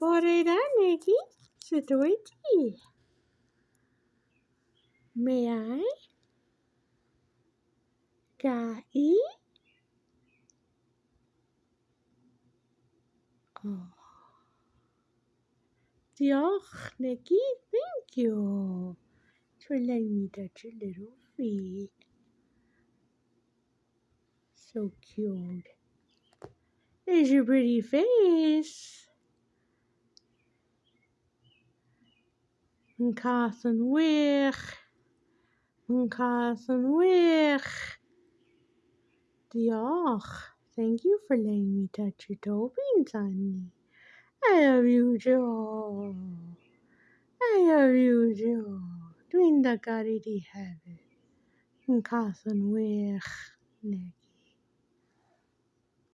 Bore da Nikki. Sut wyt ti? May I? Ga i? Oh. Diolch, Nikki. Thank you for letting me touch your little feet. So cute. There's your pretty face. Yn cath yn wych. Diolch. Thank you for letting me touch your toe beans, honey. I love you, Joe. I love you, Joe. Dwi'n dy gari di hefyd. Yn cath yn wych, Nick.